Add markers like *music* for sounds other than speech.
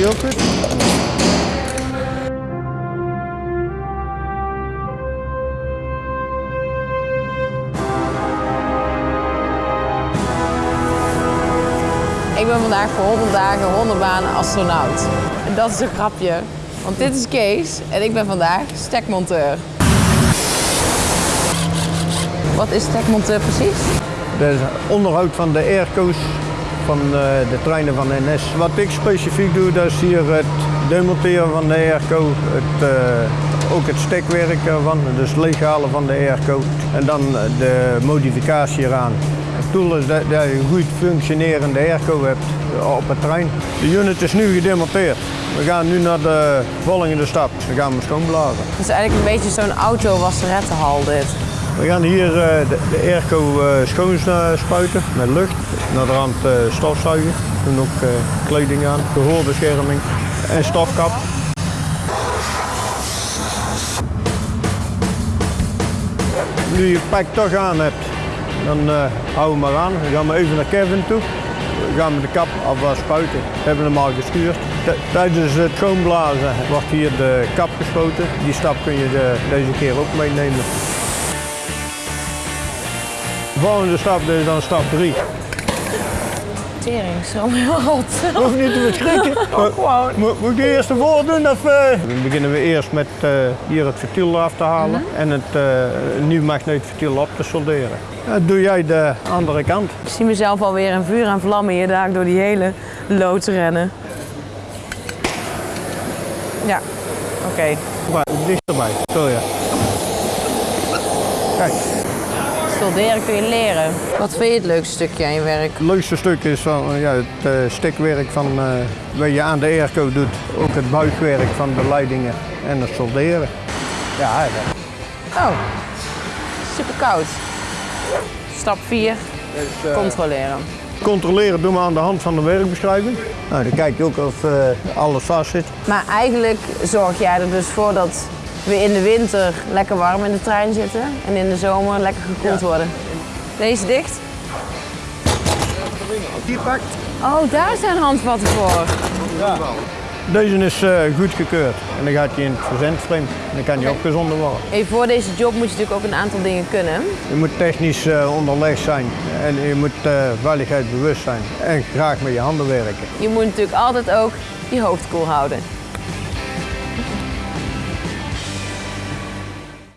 die ook goed? Ik ben vandaag voor 100 dagen 100 banen astronaut. En dat is een grapje. Want dit is Kees en ik ben vandaag stekmonteur. Wat is stekmonteur precies? Dat is onderhoud van de airco's van eh, de treinen van NS. Wat ik specifiek doe, dat is hier het demonteren van de airco, het, eh, ook het stekwerk ervan, dus leeghalen van de airco en dan eh, de modificatie eraan. Het doel is dat, je een goed functionerende airco hebt op het trein. De unit is nu gedemonteerd. We gaan nu naar de volgende stap. We gaan hem schoonblazen. Het is eigenlijk een beetje zo'n auto-wasserettenhal dit. We gaan hier eh, de, de airco eh, schoon eh, spuiten met lucht. Naar de rand stofzuigen. We doen ook kleding aan, gehoorbescherming en stofkap. Nu je pak toch aan hebt, dan eh hou hem maar aan. Dan gaan we even naar Kevin toe. Dan gaan we de kap alvast spuiten. We hebben hem al geschuurd. T- Tijdens het schoonblazen wordt hier de kap gespoten. Die stap kun je de- deze keer ook meenemen. De volgende stap is dan stap 3. Tering, zo heel hot. *laughs* Hoef niet te verschrikken. *laughs* gewoon. Moet, moet ik eerst de voor doen? Of, eh? Dan beginnen we eerst met eh, hier het ventiel af te halen en het eh, nieuw magneetventiel op te solderen. Dat doe jij de andere kant. Ik zie mezelf alweer in vuur en vlammen hier daar door die hele loods rennen. Ja, oké. Maar dichterbij, zo ja. Kijk, Solderen kun je leren. Wat vind je het leukste stukje aan je werk? het leukste stuk is van, ja, het eh, stekwerk van eh, wat je aan de airco doet. Ook het buigwerk van de leidingen en het solderen. Ja, dat- Oh, super koud. Stap 4, eh, controleren. Controleren doen we aan de hand van de werkbeschrijving. Nou, dan kijk je ook of eh, alles vast zit. Maar eigenlijk zorg jij er dus voor dat we in de winter lekker warm in de trein zitten en in de zomer lekker gekoeld worden. Deze dicht? Die pakt. Oh, daar zijn handvatten voor. Deze is eh, goedgekeurd en dan gaat hij in het verzendframe en dan kan hij opgezonden worden. Voor deze job moet je natuurlijk ook een aantal dingen kunnen. Je moet technisch eh, onderlegd zijn en je moet eh veiligheid bewust zijn en graag met je handen werken. Je moet natuurlijk altijd ook je hoofd koel houden.